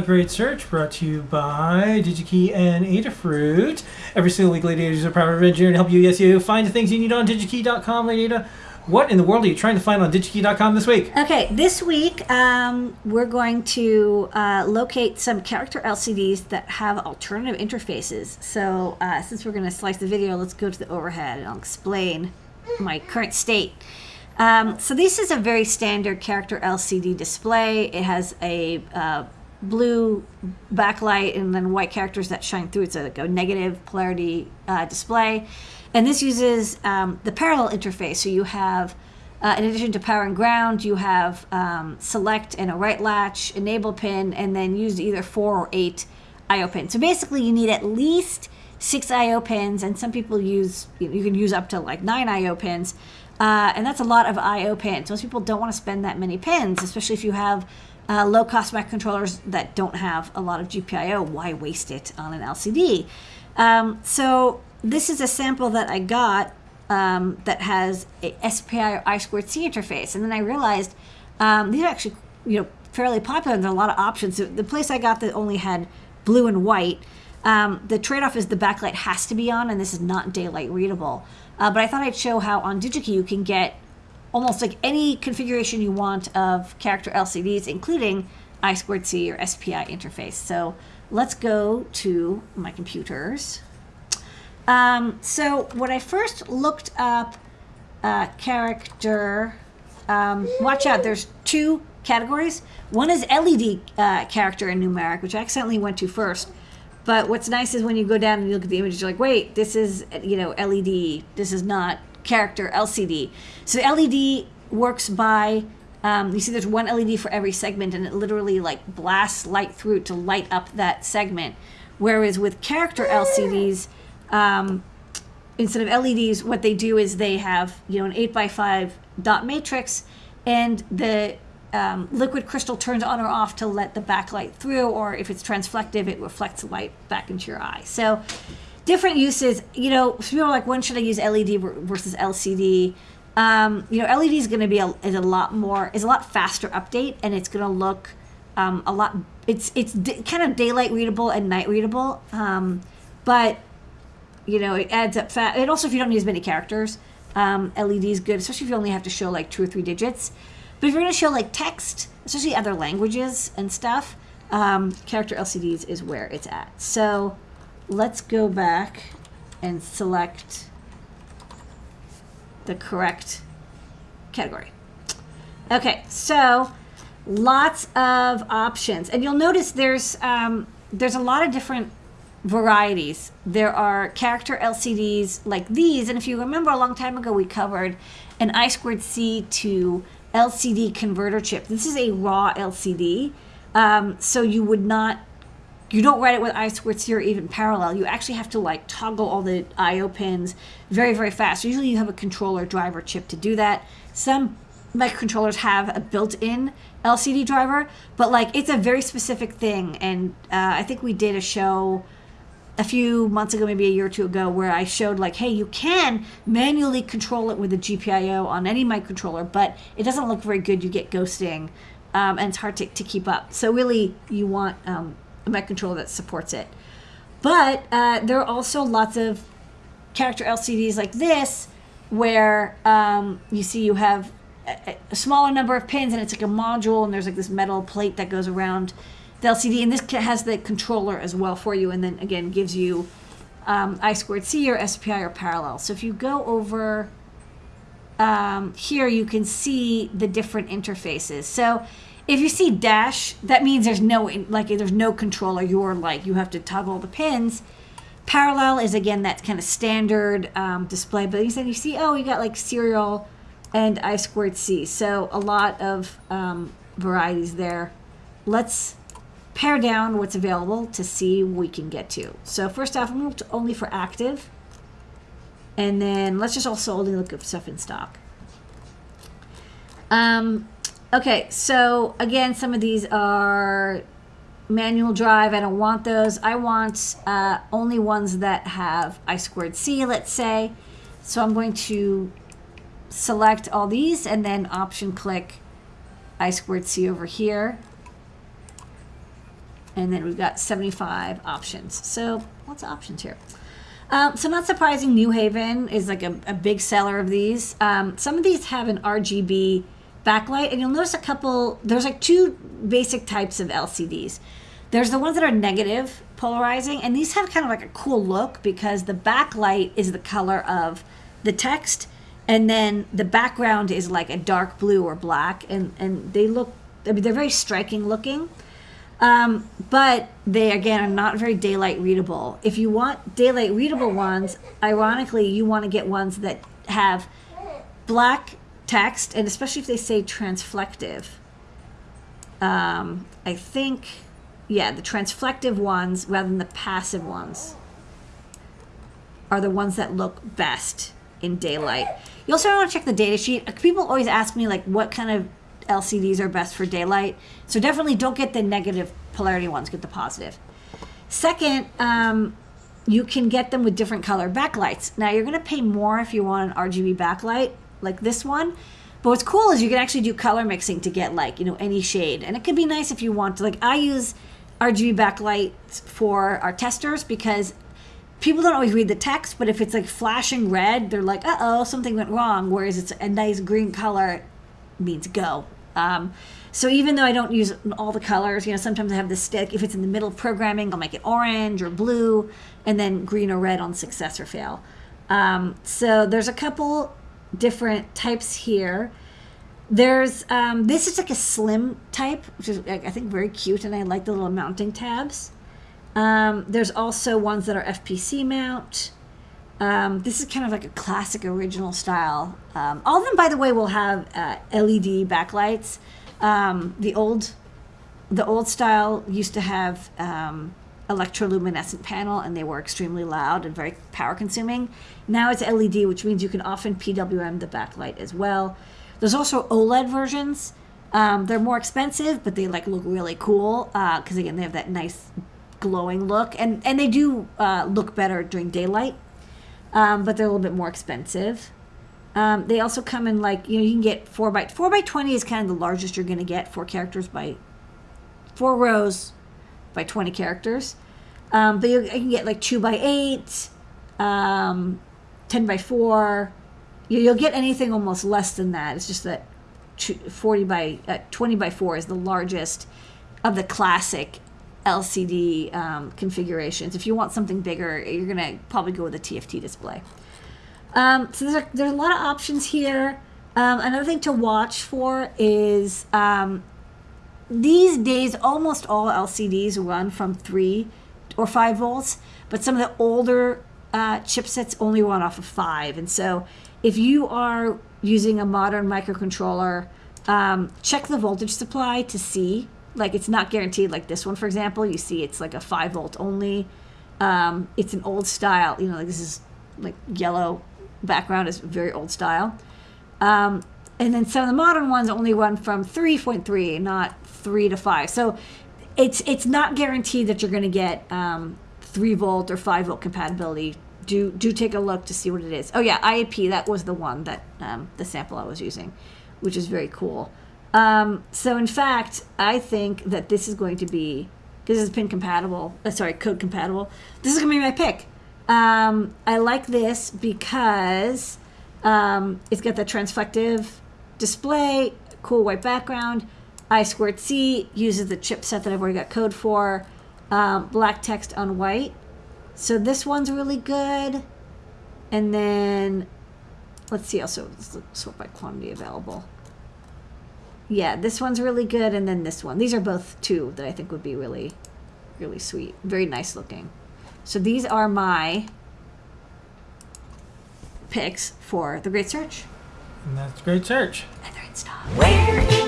Great Search brought to you by DigiKey and Adafruit. Every single week, Lady Ada is a private engineer to help you, yes, you find the things you need on digikey.com. Lady Ada, what in the world are you trying to find on digikey.com this week? Okay, this week um, we're going to uh, locate some character LCDs that have alternative interfaces. So uh, since we're going to slice the video, let's go to the overhead and I'll explain my current state. Um, so this is a very standard character LCD display. It has a uh, blue backlight and then white characters that shine through. It's a, like a negative polarity uh, display. And this uses um, the parallel interface. So you have, uh, in addition to power and ground, you have um, select and a write latch, enable pin, and then use either four or eight IO pins. So basically you need at least six IO pins, and some people use, you can use up to like nine IO pins. Uh, and that's a lot of I/O pins. Most people don't want to spend that many pins, especially if you have uh, low-cost microcontrollers that don't have a lot of GPIO. Why waste it on an LCD? Um, so this is a sample that I got um, that has a SPI or I2C interface, and then I realized um, these are actually you know fairly popular. There are a lot of options. The place I got that only had blue and white. Um, the trade-off is the backlight has to be on, and this is not daylight readable. Uh, but I thought I'd show how on DigiKey you can get almost like any configuration you want of character LCDs, including I2C or SPI interface. So let's go to my computers. Um, so when I first looked up uh, character, um, watch out, there's two categories. One is LED uh, character and numeric, which I accidentally went to first. But what's nice is when you go down and you look at the images, you're like, wait, this is, you know, LED. This is not character LCD. So LED works by, um, you see there's one LED for every segment and it literally like blasts light through to light up that segment. Whereas with character LCDs, um, instead of LEDs, what they do is they have, you know, an 8 by 5 dot matrix and the um, liquid crystal turns on or off to let the backlight through, or if it's transflective, it reflects light back into your eye. So different uses, you know, people are like, when should I use LED versus LCD? Um, you know, LED is going to be a, is a lot more, is a lot faster update, and it's going to look um, a lot, it's, it's kind of daylight readable and night readable. Um, but, you know, it adds up fast. And also, if you don't need as many characters, um, LED is good, especially if you only have to show like two or three digits. But if you're going to show like text, especially other languages and stuff, um, character LCDs is where it's at. So let's go back and select the correct category. Okay, so lots of options. And you'll notice there's, um, there's a lot of different varieties. There are character LCDs like these. And if you remember a long time ago, we covered an I squared C to LCD converter chip. This is a raw LCD. Um, so you would not, you don't write it with I2C or even parallel. You actually have to like toggle all the IO pins very, very fast. Usually you have a controller driver chip to do that. Some microcontrollers have a built-in LCD driver, but like it's a very specific thing. And uh, I think we did a show a few months ago, maybe a year or two ago, where I showed like, hey, you can manually control it with a GPIO on any microcontroller, but it doesn't look very good. You get ghosting, um, and it's hard to, to keep up. So really, you want um, microcontroller that supports it. But uh, there are also lots of character LCDs like this, where um, you see you have a, a smaller number of pins, and it's like a module, and there's like this metal plate that goes around the LCD, and this has the controller as well for you, and then again gives you um, I squared C or SPI or parallel. So if you go over um, here, you can see the different interfaces. So if you see dash, that means there's no like there's no controller. You're like you have to toggle the pins. Parallel is again that kind of standard um, display, but then you see oh you got like serial and I squared C. So a lot of um, varieties there. Let's pare down what's available to see what we can get to. So first off, I'm only for active. And then let's just also only look at stuff in stock. Um, okay, so again, some of these are manual drive. I don't want those. I want uh, only ones that have I squared C, let's say. So I'm going to select all these and then option click I squared C over here. and then we've got 75 options. So lots of options here. Um, so not surprising, Newhaven is like a, a big seller of these. Um, some of these have an RGB backlight, and you'll notice a couple. There's like two basic types of LCDs. There's the ones that are negative polarizing, and these have kind of like a cool look because the backlight is the color of the text, and then the background is like a dark blue or black, and and they look. I mean, they're very striking looking. Um, but they again are not very daylight readable. If you want daylight readable ones, ironically, you want to get ones that have black text, and especially if they say transflective. Um, I think, yeah, the transflective ones rather than the passive ones are the ones that look best in daylight. You also want to check the data sheet. People always ask me like what kind of LCDs are best for daylight. So definitely don't get the negative polarity ones, get the positive. Second, um, you can get them with different color backlights. Now you're going to pay more if you want an RGB backlight like this one. But what's cool is you can actually do color mixing to get like, you know, any shade. And it could be nice if you want to like I use RGB backlights for our testers because people don't always read the text, but if it's like flashing red, they're like, uh oh, something went wrong. Whereas it's a nice green color means go. Um, so even though I don't use all the colors, you know, sometimes I have the stick. If it's in the middle of programming, I'll make it orange or blue, and then green or red on success or fail. Um, so there's a couple different types here. There's um, this is like a slim type, which is I think very cute, and I like the little mounting tabs. Um, there's also ones that are FPC mount. Um, this is kind of like a classic original style. Um, all of them, by the way, will have uh, LED backlights. Um, the old, the old style used to have um, electroluminescent panel, and they were extremely loud and very power consuming. Now it's LED, which means you can often PWM the backlight as well. There's also OLED versions. Um, they're more expensive, but they like look really cool because uh, again they have that nice glowing look, and and they do uh, look better during daylight um, but they're a little bit more expensive. Um, they also come in like you know you can get four by four by twenty is kind of the largest you're going to get. Four characters by four rows by twenty characters. Um, but you, can get like two by eight, um, ten by four. You, will get anything almost less than that. It's just that forty by uh, twenty by four is the largest of the classic LCD um, configurations. If you want something bigger, you're going to probably go with a TFT display. Um, so there's a, there's a lot of options here. Um, another thing to watch for is um, these days almost all LCDs run from 3 or 5 volts, but some of the older uh, chipsets only run off of 5. And so if you are using a modern microcontroller, um, check the voltage supply to see. Like it's not guaranteed like this one for example. You see it's like a 5 volt only. Um, it's an old style. You know like this is like yellow background is very old style. Um, and then some of the modern ones only run from 3.3 not 3 to 5 so it's it's not guaranteed that you're going to get um, 3 volt or 5 volt compatibility do do take a look to see what it is oh yeah iap that was the one that um, the sample i was using which is very cool um, so in fact, I think that this is going to be this is pin compatible. Uh, sorry, code compatible. This is gonna be my pick. Um, I like this because um, it's got the transflective display, cool white background. I squared C uses the chipset that I've already got code for. Um, black text on white. So this one's really good. And then let's see also sort by quantity available. Yeah, this one's really good, and then this one. These are both two that I think would be really, really sweet. Very nice looking. So these are my picks for the Great Search. And that's Great stock. Where in